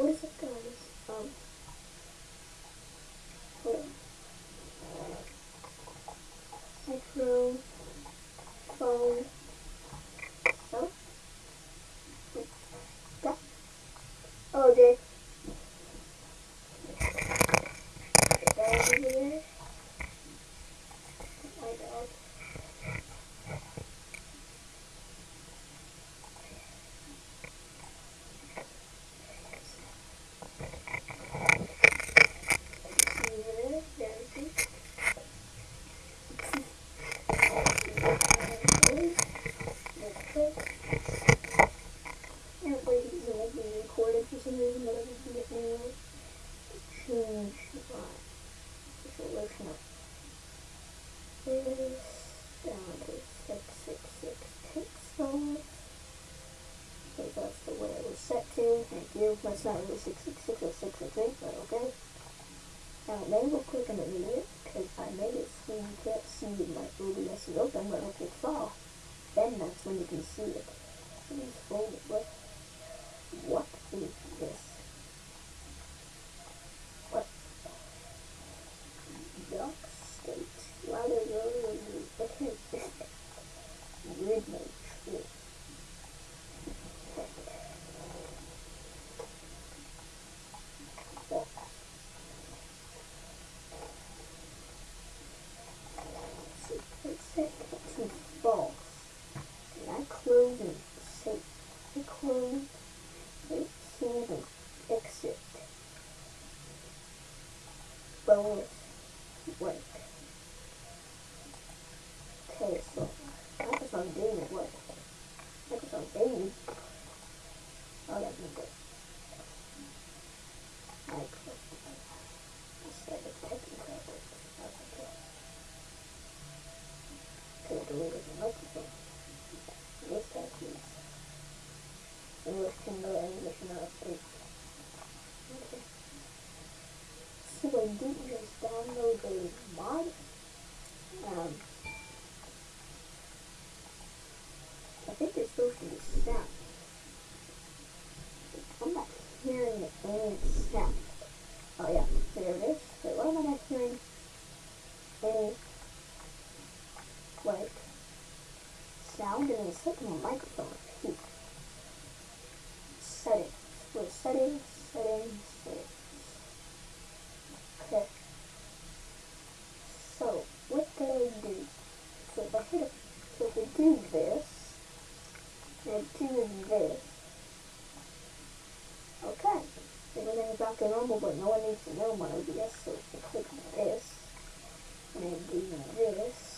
использовать. well, it's not really 666 or 666, but okay. Now, they will click on the video, because I made it so you can't see my OBS is open, but it'll click. Then that's when you can see it. Let me fold it a mod. Um, I think it's supposed to be sound. I'm not hearing any sound. Oh yeah, there it is. Wait, why am I not hearing any, like, sound? in the second microphone. Normal, but no one needs to know my OBS, so if so click this and do this.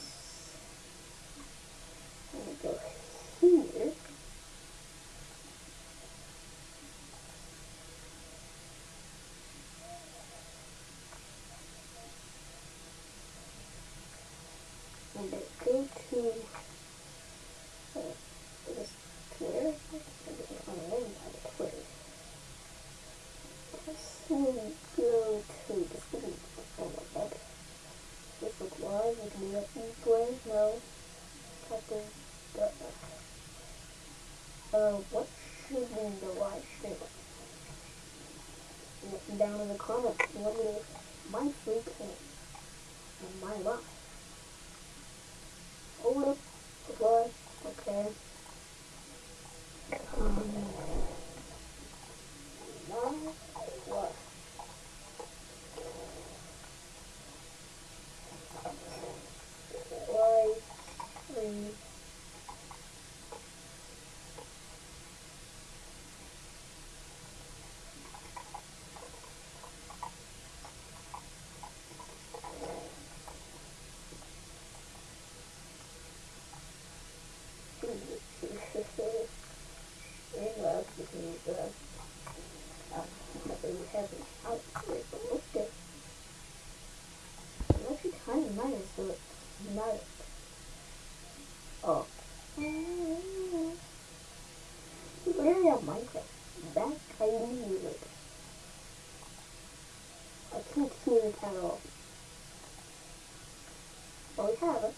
carrots,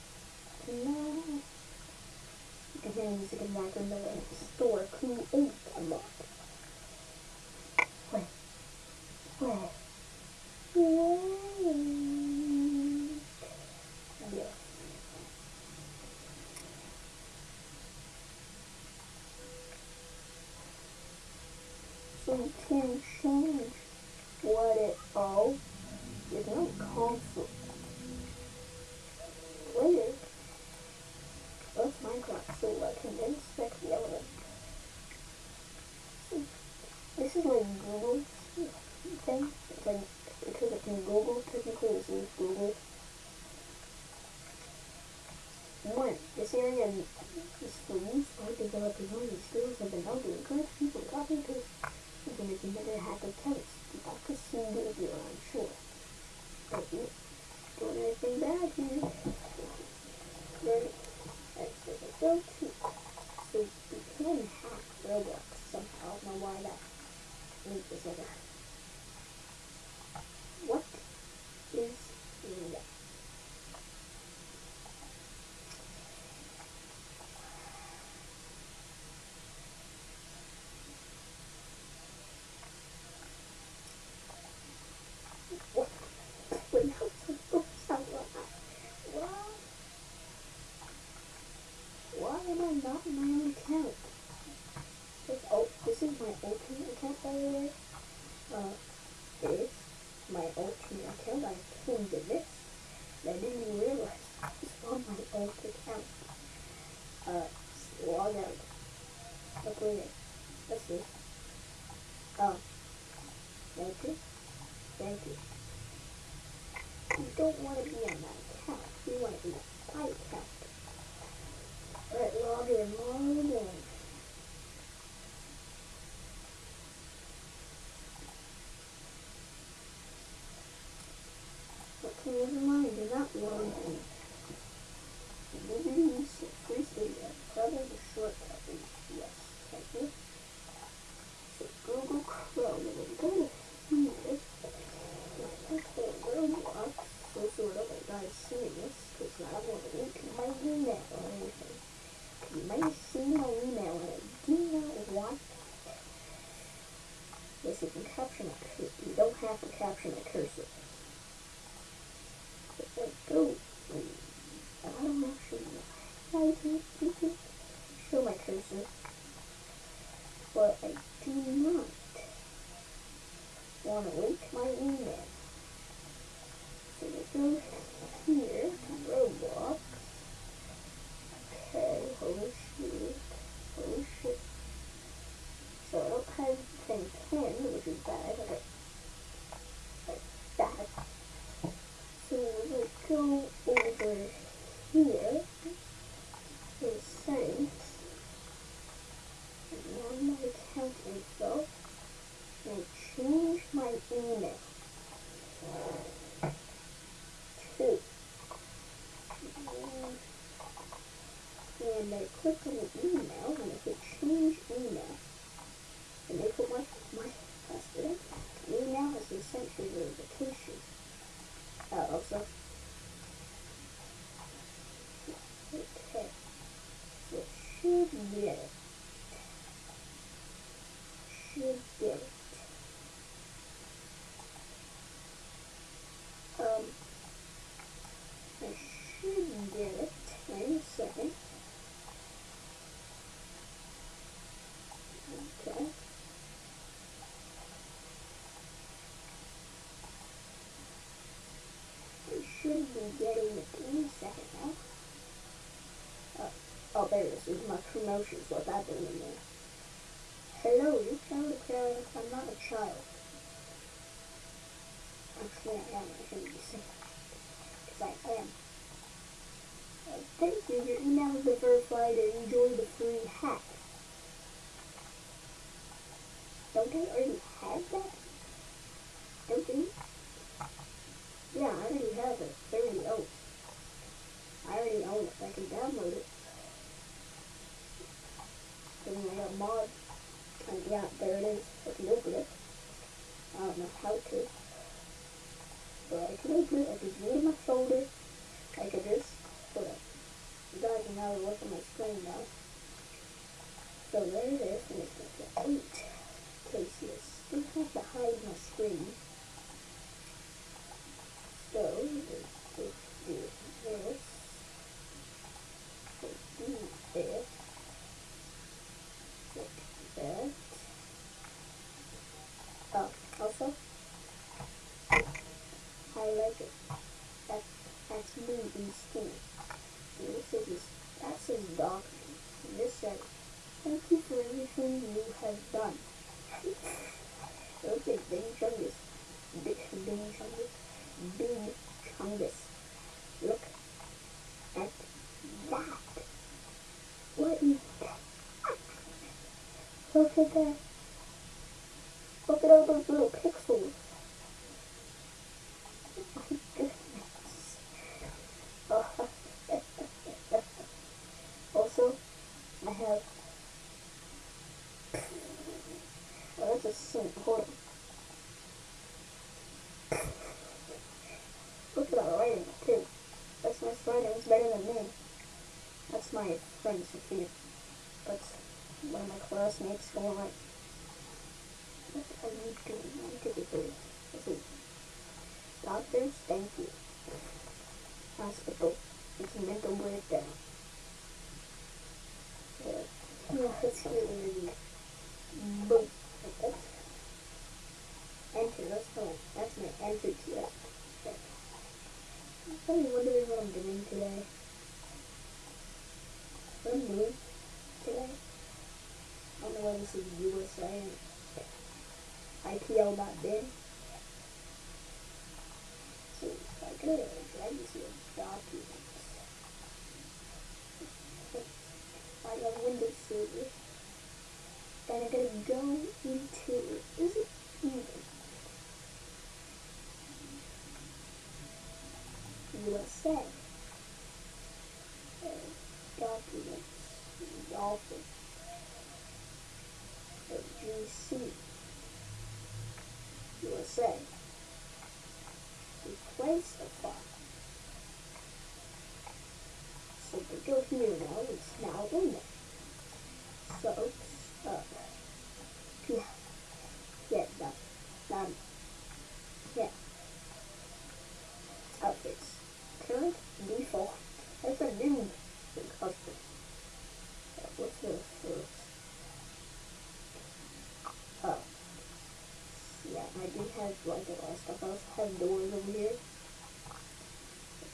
no. and then you can buy them at the store, create a lot. Wait, wait. have to capture the cursor. Go. I don't actually know. I can't show my cursor. But I do not want to wake my email. So we go here, to Roblox. Okay, holy shit. Holy shit. So I don't have the same pin, which is bad. jacket now. Uh, oh, there it is. It's my promotion. What that doing in there? Hello, you tell the crowd I'm not a child. Actually, I am. I shouldn't be saying that. Because I am. Uh, thank you. Your email has been verified and enjoy the free hack. Don't they? Are you how to. But I can open it, I can do it in my shoulder, I can just, hold up. You guys know what's on my screen now. So there it is, and it's like an 8 cases. I have to hide my screen. So, let's just do this. Let's do this. Like that. ABC. This is that says doctor. And this says, thank you for everything you have done. okay, Bing Chungus. Bing Chungus. Big Chungus. Look at that. What is that? Look at that. Look at all those little pixels. Oh my goodness. Oh. also, I have. Oh, that's a sink. Hold on. Look at that writing, too. That's my writing. It's better than me. That's my friend Sophia. That's one of my classmates going like, what are you doing? Is doctors, thank you. Hospital, it's a mental breakdown. Yeah, really, really boom. Enter, that's my, that's my enter to that. I'm probably wondering what I'm doing today. I'm doing today. I don't know why this is USA and IPL.bin. So Need documents. Server. Then I'm gonna go into is it even? USA. Uh, documents. Dolphin. Uh, GC. USA. File. So we go here now, it's now in there. So, uh, yeah, yeah, done, done, yeah. Outfits. Current default. That's a new. Uh, what's the first? Uh, yeah, I do have like a lot of stuff. I also have doors over here.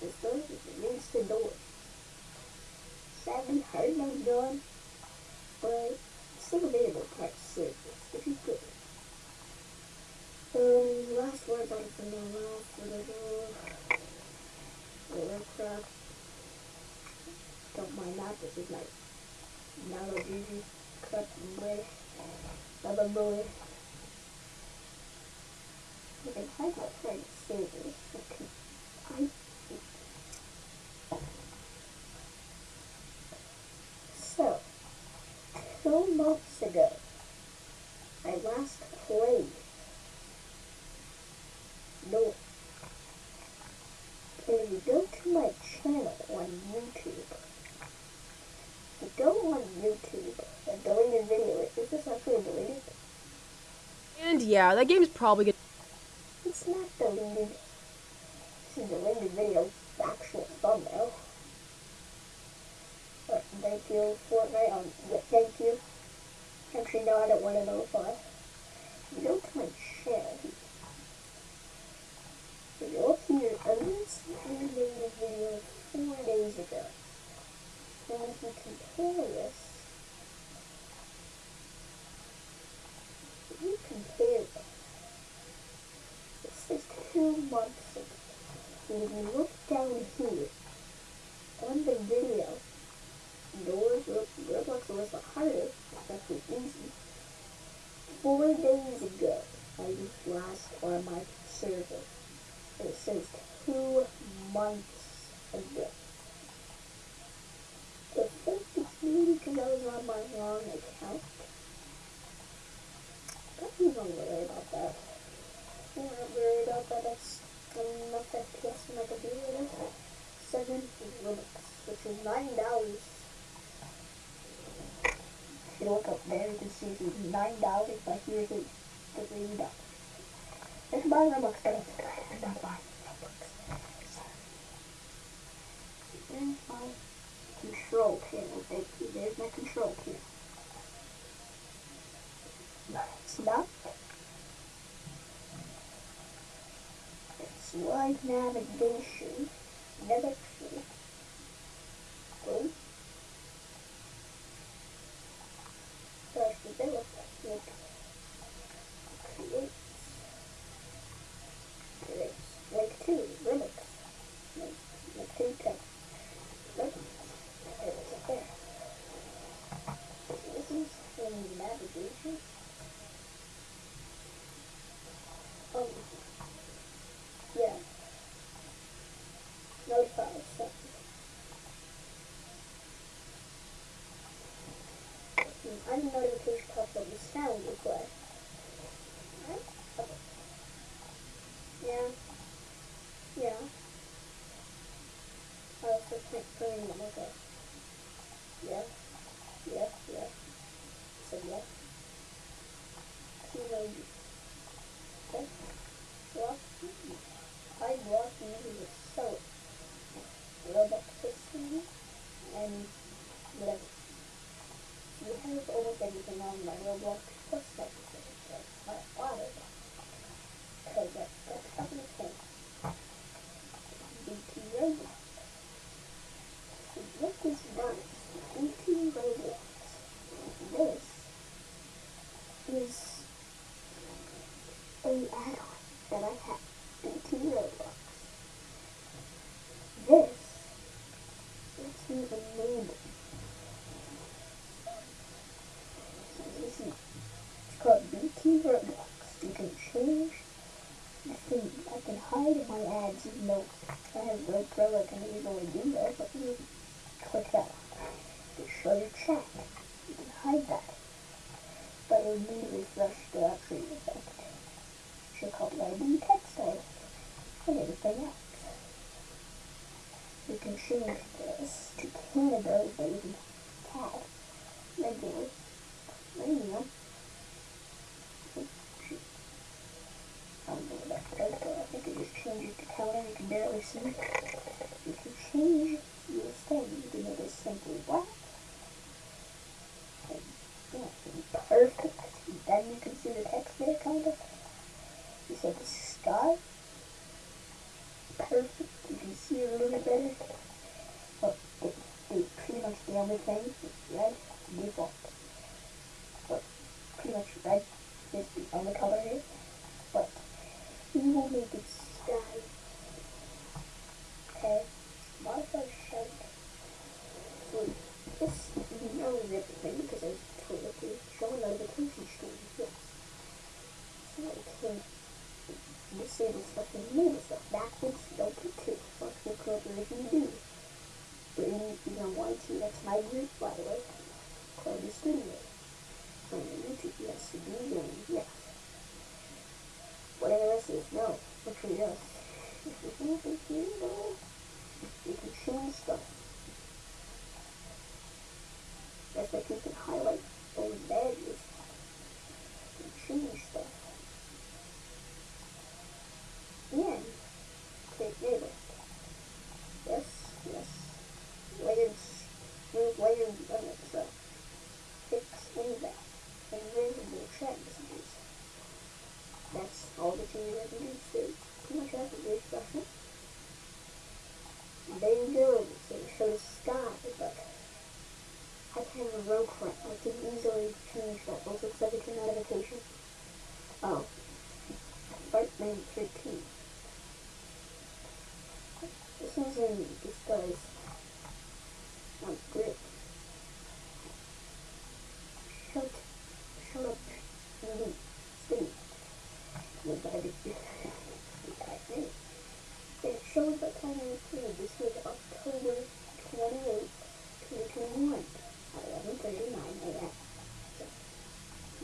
This door is means the door. Sadly, hard no done, but still available part service, which is good. Um, last words on the last. The aircraft. Don't mind that, this is like Nalo Gigi cut away. Another boy. I can hide my friend service. Okay. I So, two months ago, I last played. No. If you go to my channel on YouTube, if you go on YouTube and deleted video, is this actually deleted? And yeah, that game's probably gonna. It's not deleted. This is a deleted video, actual thumbnail. But thank you, Fortnite. Um, yeah, thank you. Actually, no, I don't want to notify. You go to my channel. You go here. I recently made a video four days ago. And if you compare this, if you compare this, this is two months ago. And if you look down here, on the video, doors look, Roblox was the hardest, it's actually easy. Four days ago, I was last on my server. And it says two months ago. I think it's maybe because I was on my wrong account. Don't even worry about that. I'm not worried about that. That's enough FPS in my computer. Seven Robux, which is nine dollars. If you look up there, you can see it's nine dollars, but here's it three dollars. Let's buy Robux, but I'm not buying Robux. Sorry. There's my control panel. You. There's my control panel. It's not. slide navigation. navigation. tree. So I and whatever. You have almost everything on my Roblox website. finish that. also subject to notification? Oh. Part name 13. This one's in this guy's um, grip. Shut, shut up, me, stay. Would I be It shows that time on the This was October 28, 2021 at 11.39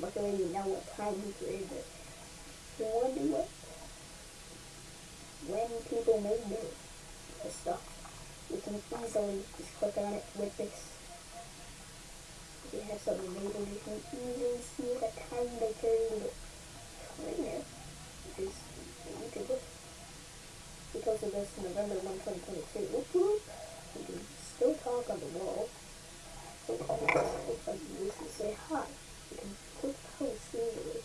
because you know what time he created. So what do what? When people made this, stuff, you can easily just click on it with this. If you have something labeled, you can easily see the time they created it. Right now, which is YouTube. We posted this November 1, 2022. You can still talk on the wall. So, you can say hi. You can post scenery.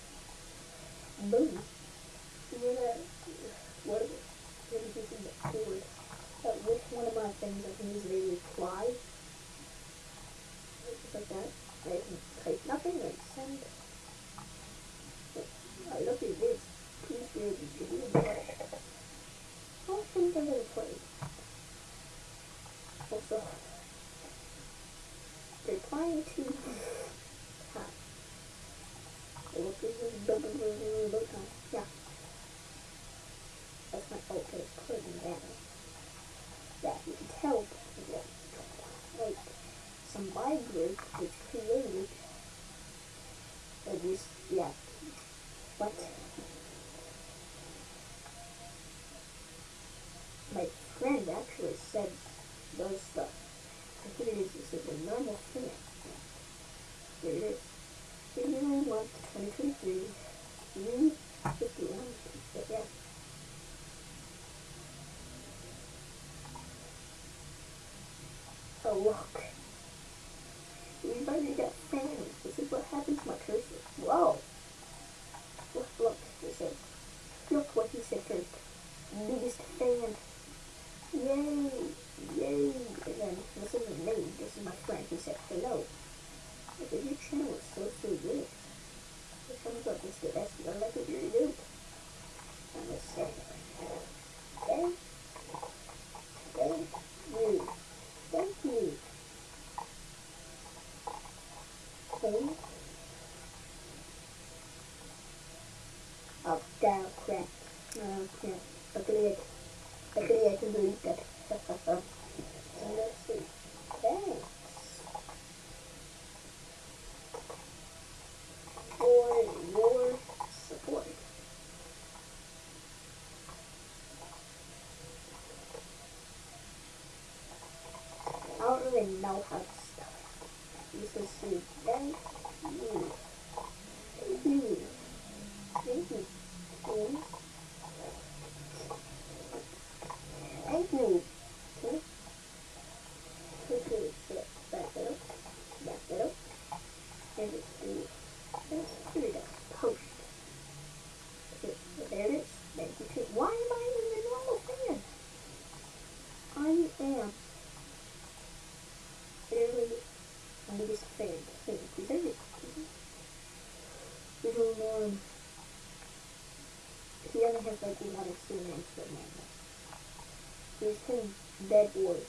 You're not, what, what did you see that which one of my things I can use maybe apply? Just like that. I can type nothing send. I look at. Please do it. I don't think I'm. Also, they're trying to... Yeah. That's my okay curtain banner. That you can tell like some my group which created at least yeah. What my friend actually said those stuff. I think it is just a normal thing. There it is. January month, 2023. June 51. But yeah. Look. We've already got fans. This is what happens to my cursor. Whoa. Look, look. It said, look what he said first. Biggest fan. Yay. Yay. And then, this isn't me. This is my friend. He said, hello. I said, your channel is so, so good. It comes up with the best. I like what you're doing. I'm gonna say, okay. Thank you. Thank you. Okay. Oh, down, crap. Oh, crap. Luckily I, luckily I can delete that. and let's see. Thanks. For your support. I don't really know how to spell it. You should see. Thank you. Thank you. Thank you. Please. Thank you. Okay. Okay, so back that up. Back that up. And let's do this. Here we go. Post. Okay, so there it is. Thank you too. Why am I in the normal fan? I am literally my biggest fan. Hey, present it. Little Norm. He only has names for him. He's playing Bed Wars.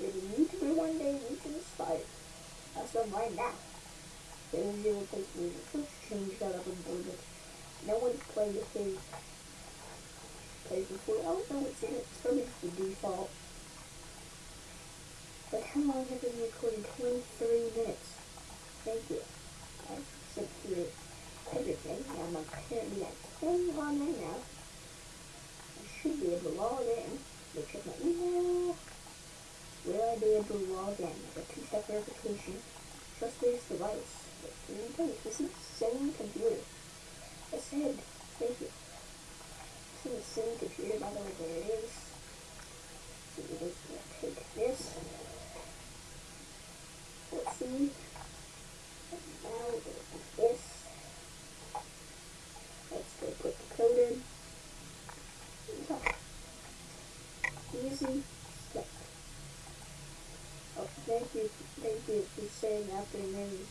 If a YouTuber one day reaches inspired, that's them right now. There is zero place music. Let's change that up a little bit. No one's played his plays before. I oh, don't know what's in it. It's probably just the default. But how long have been recording? 23 minutes. Thank you. I sent through everything. I'm going to apparently at 10 on right now. I should be able to log in. Go check my email. Will I be able to log in? I got two-step verification. Device. But three things. This is the same computer. I said, thank you. This is the same computer, by the way, there it is. So we're just gonna take this. Let's see. Now we're gonna do this. Let's So, easy step. Oh, thank you, thank you for saying after name.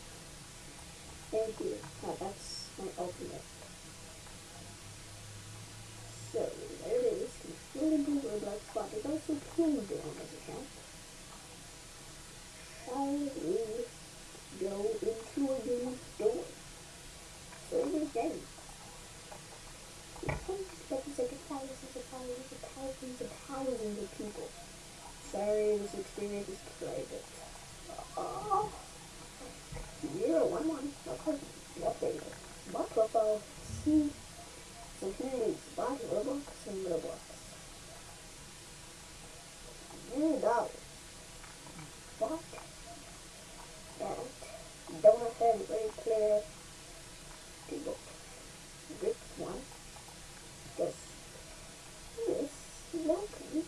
Thank you. Oh, that's my ultimate. So, there it is. Configurable Roblox spot is also playable on this account. Shall we go into a new store? Server game. Thousands and thousands and thousands and thousands and thousands of people. Sorry, this experience is private. Oh. Zero one one. Okay. Update. Bot profile. See. So here it is. Bot Roblox and Roblox. Zero dollars. Bot. That. Don't have very clear. People. This one. This. This. Welcome.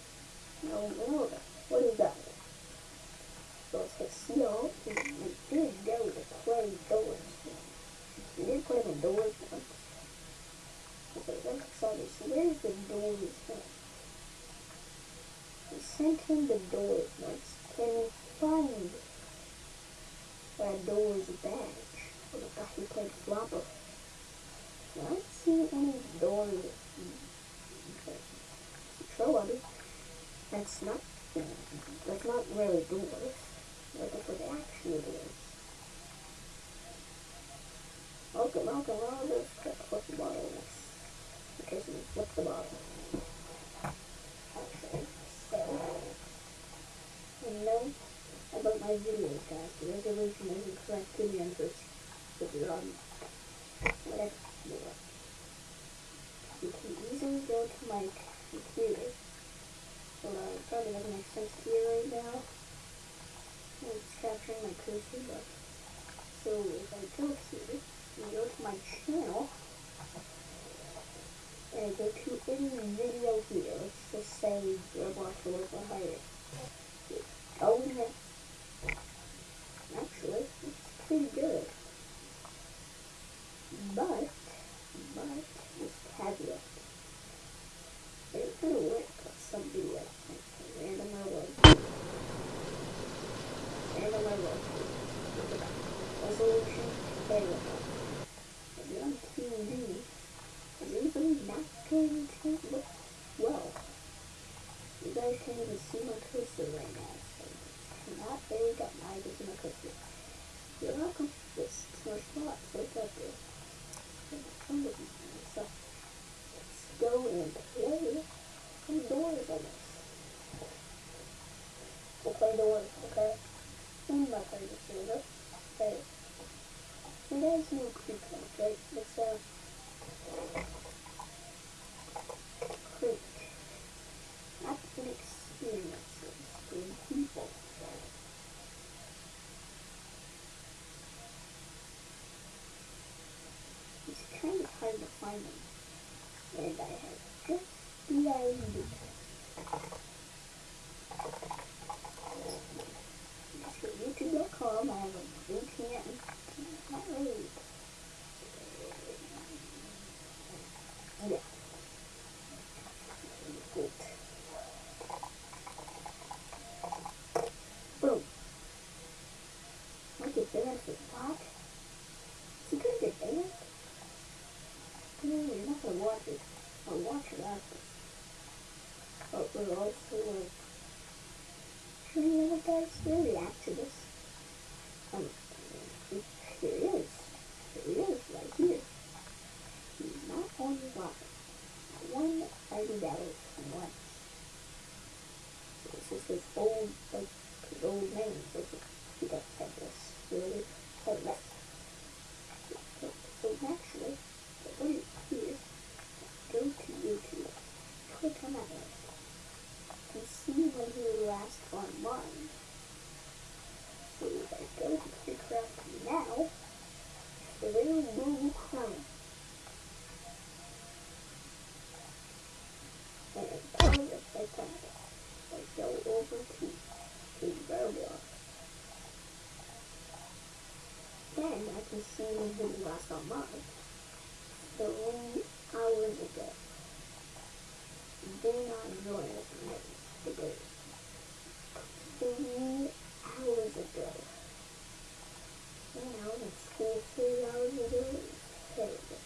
No, no. What is that? So it's like see all. We did go to play doors. We did play the doors once. Okay, I'm excited. So where's the doors one? Him the doors once. Can find that doors badge? Oh my gosh, we played Flopper. I don't see any doors. Okay. Trouble. That's not that's not really doors. Looking for the actual doors. Welcome, welcome, all this crap. The bottle. Okay, so we flip the bottle. Okay, so. And then about my videos, guys. The resolution isn't correct to the first. If you're on whatever you want. You can easily go to my computer. On, it probably doesn't make sense to you right now. It's capturing my cursor, but so if I go here and go to my channel and go to any video here, let's just say Roblox Roblox. Go in here. Actually, it's pretty good. But, but, this caveat. It's gonna work on some videos. Like random level. Random level. Resolution, area. If you're on TV, is anybody not going to look well? You guys can't even see my cursor right now. So not there you go. Now you can see my cursor. You're welcome. Is my spot. Right up there. So, let's go and play doors on this. We'll play doors, okay? I'm not playing this. Okay. You guys know Creek House, right? It's uh Creek. Not an experience, it's people. It's kind of hard to find them. And I have to I have a VPN. Not really. Yeah. Good. Boom. Might get banned for what? Is he gonna get banned? No, you're not gonna watch it. I'll watch it after. But we're also like, should we ever guys really react to this? Um, here it is. Here it is, right here. He's not on the line. One ID dollars and one. So this is his old, like, his old name. So he doesn't have this. Really? Oh, that's. So, so naturally, what do you here? Go to YouTube. Click on that link. And see when he was last online. So if I go to Creekcraft now, the little Google Chrome. And part of it, like that, I go over to the Roblox. Then I can see when he was last online. Three hours ago. Do not us today. Three hours ago. Now it's school three hours ago. Terrible.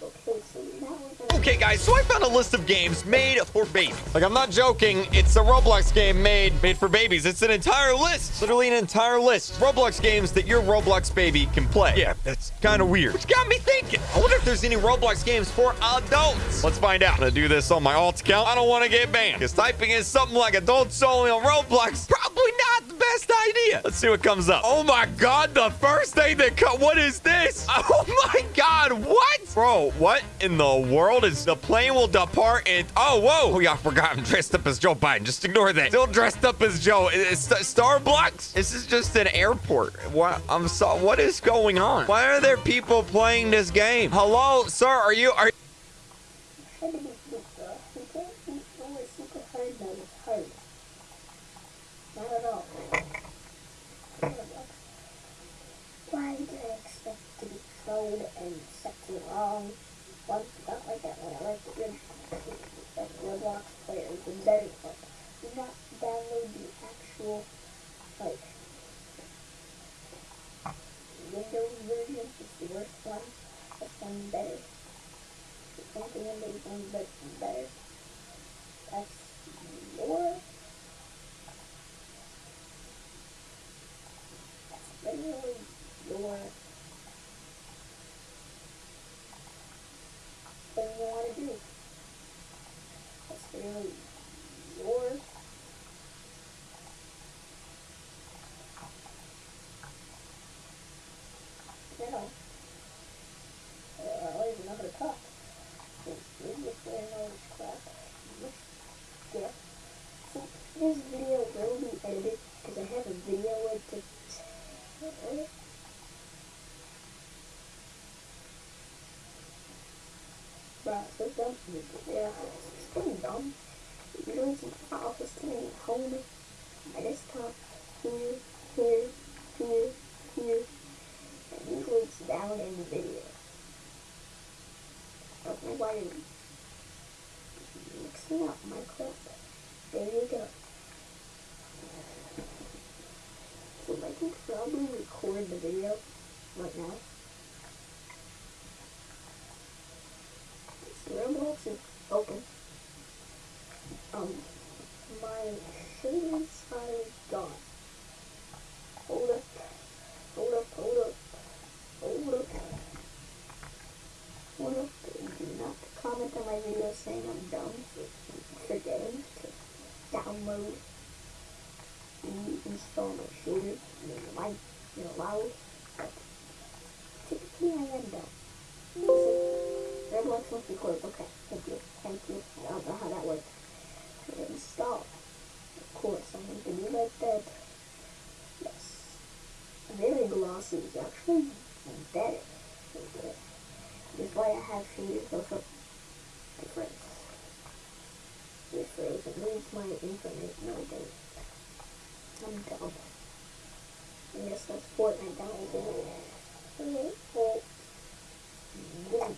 Okay, so now we're gonna Okay, guys, so I found a list of games made for babies. Like, I'm not joking. It's a Roblox game made made for babies. It's an entire list. Literally an entire list. Roblox games that your Roblox baby can play. Yeah, that's kind of weird. Which got me thinking. I wonder if there's any Roblox games for adults. Let's find out. I'm gonna do this on my alt account. I don't want to get banned. Because typing in something like adults only on Roblox, probably not the best idea. Let's see what comes up. Oh my god, the first thing that cut. What is this? Oh my god, what? Bro, what in the world is the plane will depart and oh whoa. Oh I forgot I'm dressed up as Joe Biden. Just ignore that. Still dressed up as Joe. Is Starbucks. This is just an airport. What I'm so what is going on? Why are there people playing this game? Hello sir are you are. It's. Why did I expect to be code and the wrong one? Not like that one. I like the good that Roblox players and better. Do not download the actual like Windows version. It's the worst one. This one's better. Something in these ones better. That's your. That's literally your thing you want to do. That's really doors. Another uh, this. Yeah. This video will be edited because I have a video with so dumb. Yeah, it's pretty dumb. Usually it's file system at home, my desktop, here, here, here, here, and usually it's down in the video. I don't know why you're mixing up my clip. There you go. So I can probably record the video right now. So Roblox is open. Um, my shaders are gone. Hold up, hold up, hold up, hold up, hold up. Do not comment on my video saying I'm dumb for forgetting to download and install my mean, it might be allowed, but typically I am dumb. So, Roblox wants record. Okay, thank you, thank you. I don't know how that works. Install. Of course, I need to be like that. Yes. Very glossy is actually better. That's why I have shaders of difference. This frozen leaves my infinite no date. I'm dumb. I guess that's Fortnite down it? Okay, well, wait.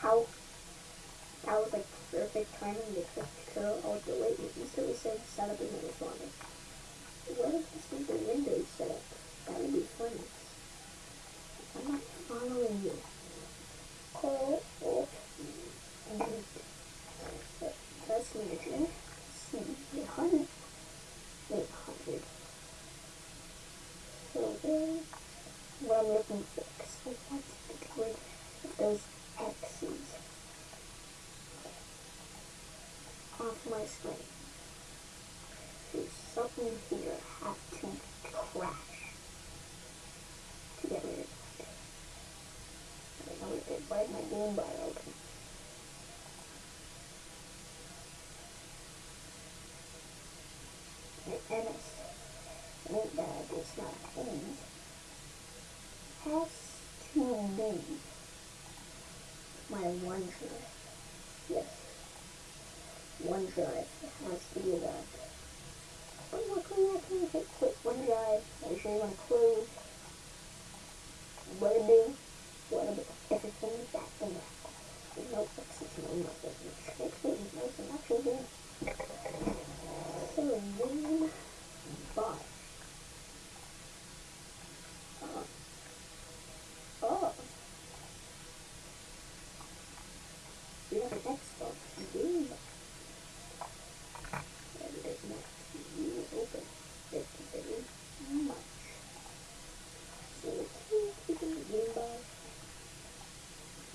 How was like perfect timing to click curl alt delete and instantly said setup is not responding. What if this was the Windows setup? That would be funny. I'm not following you. Call alt delete. Task Manager. Hundred. Eight hundred. So then what I'm looking for because I want to get rid of those X's. Off my screen. So something here had to crash to get rid of it. I know it did right my game bar open. And MS, ain't that it's not paid, has to be my one OneDrive. Yes. OneDrive has to do that. But luckily I can hit quit OneDrive. Make sure you want to close. What do. What to. Everything is back in there. There's no fixes, no nothing. Fixes, nothing. Actually, good. So then, bye. Uh, oh. We have an Xbox Game Bar. And it does not you open it very much. So we can keep in the Game Bar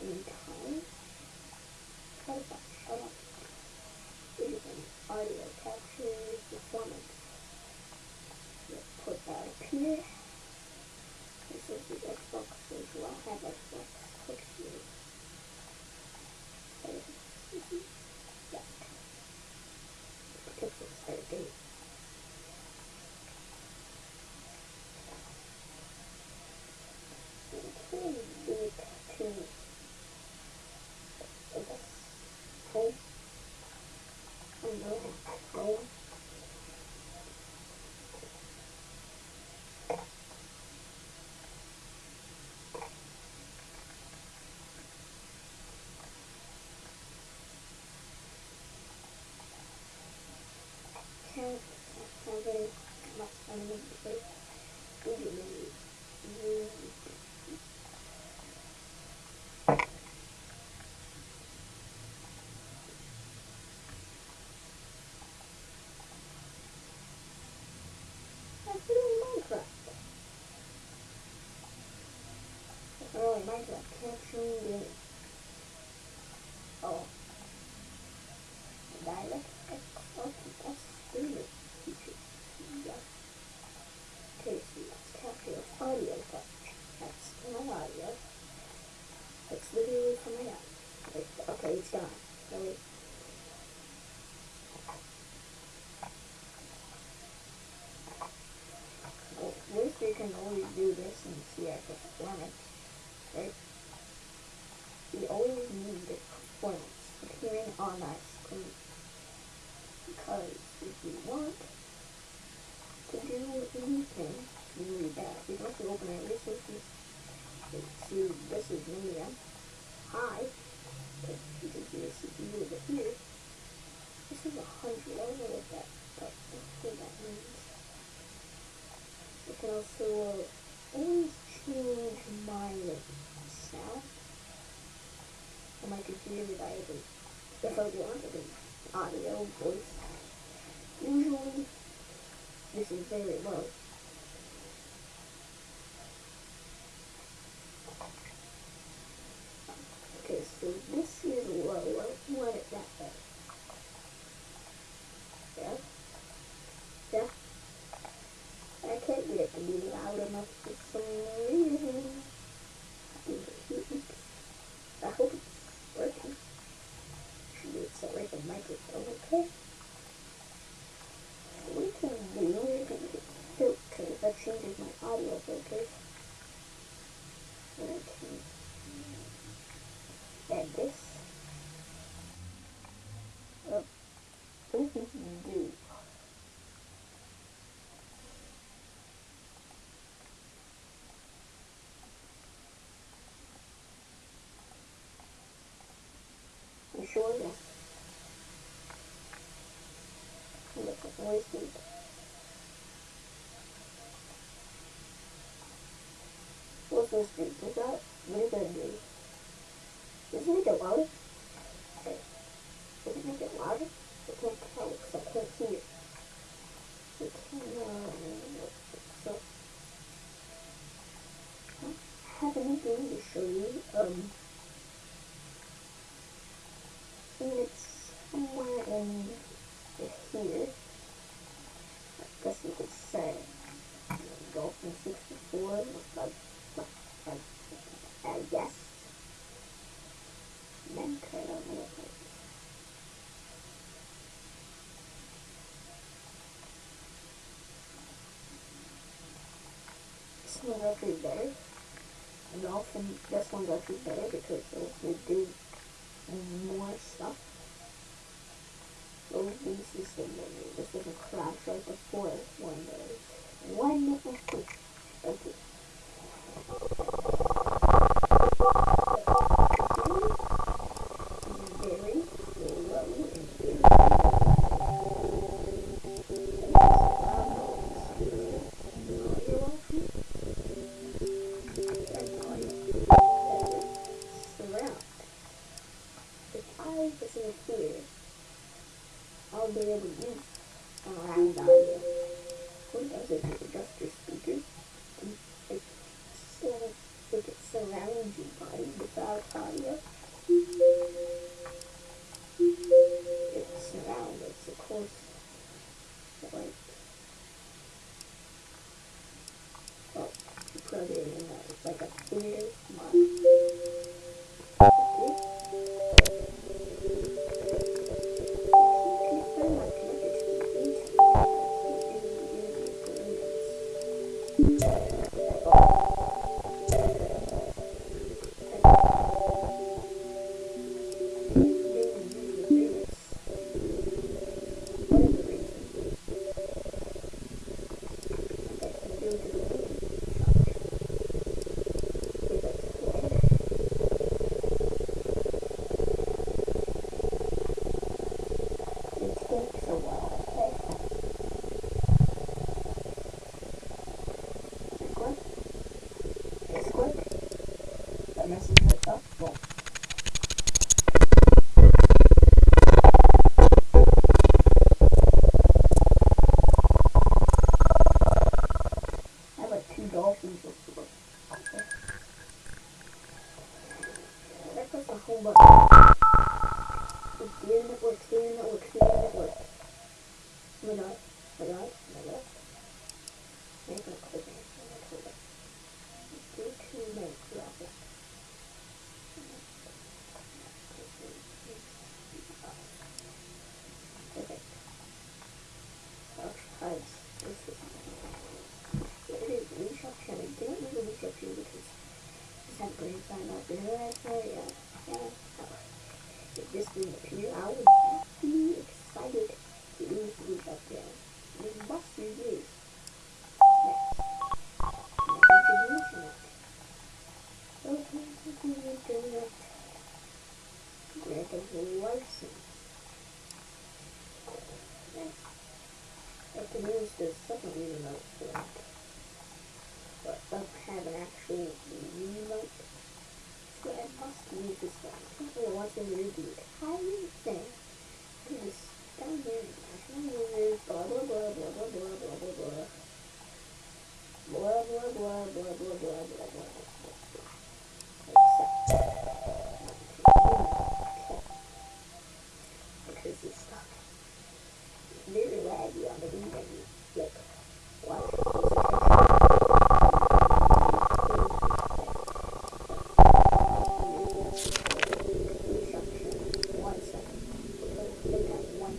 anytime. How about shut up? It is an audio capture performance. Let's put that up here. This is the Xbox as well. I have Xbox. Click here. Yeah. Pixels 13. Okay, beat to I guess home. I don't know, home. Can't have any much fun with it. Really, really That's really Minecraft. That's not really Minecraft. Capturing. Oh. Dialect. Okay, that's really feature. Yeah. Okay, so audio touch. That's my audio. It's literally my audio. Like, okay, it's gone. Really? Well, at least you can always do this and see our performance, We always need performance appearing on our screen. Because if you want to do anything, you need that. We want to open our resources. See, this is. High. But you can see the CPU over here. This is a hundred. I don't know what that, but what that means. You can also always change my sound on my computer that I can, if I want, I can audio, voice. Usually, this is very low. Okay, so this is low. I want it that way. Yeah? Yeah? I can't get it to be loud enough for some reason. I hope it's working. Should be set right the microphone, okay? So we can do we can get filters. That changes my audio filters. And add this. Oh, this do? You sure? Yes. Look at voice deep. Do? Is that, what is that do? Does it make it louder? Okay. Does it make it louder? I can't tell because I can't hear. It can, uh, so. I have anything to show you. Um, and it's somewhere in here. I guess you could say Dolphin 64, like, like, like, I guess. Minecraft, I don't know what that is. One's actually better. And Dolphin, this one's actually better because they do more stuff. Oh, this is the menu. This doesn't crash right before one does. Wonderful. Thank dolphins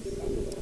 Thank you.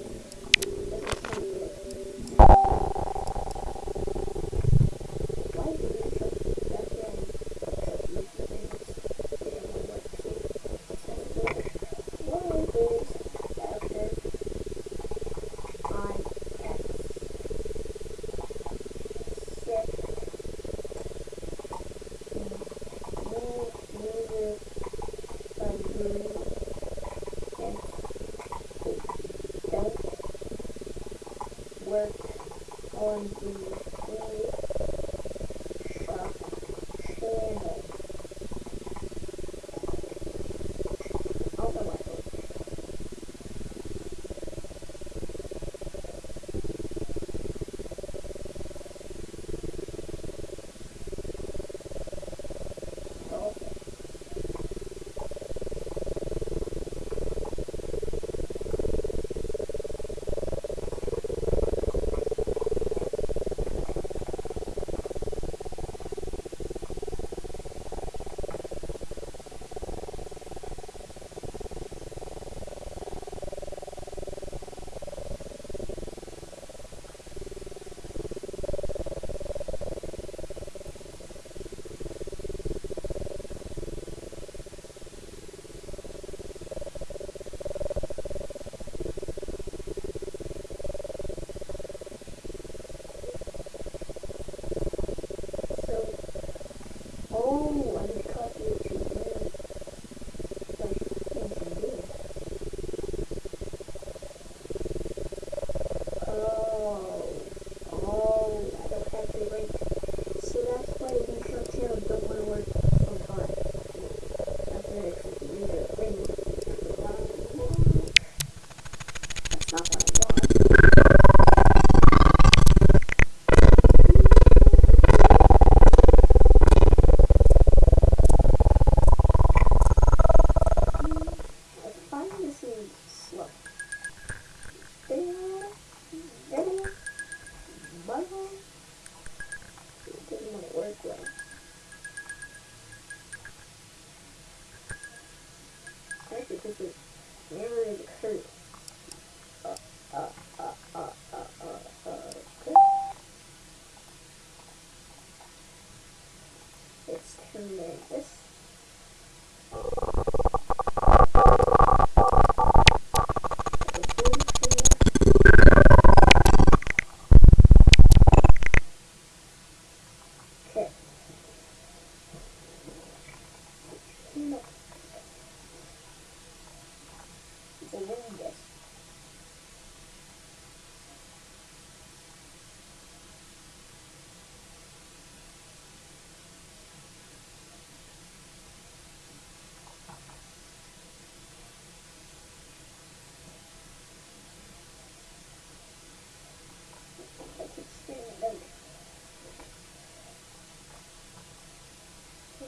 You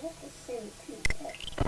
have to send two text.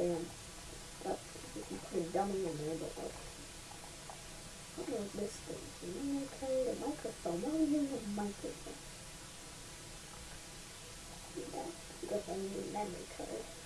a up. You can put a dummy in there, but. What is this thing? Memory card, a microphone. Why we using a microphone? Yeah, because I need a memory card.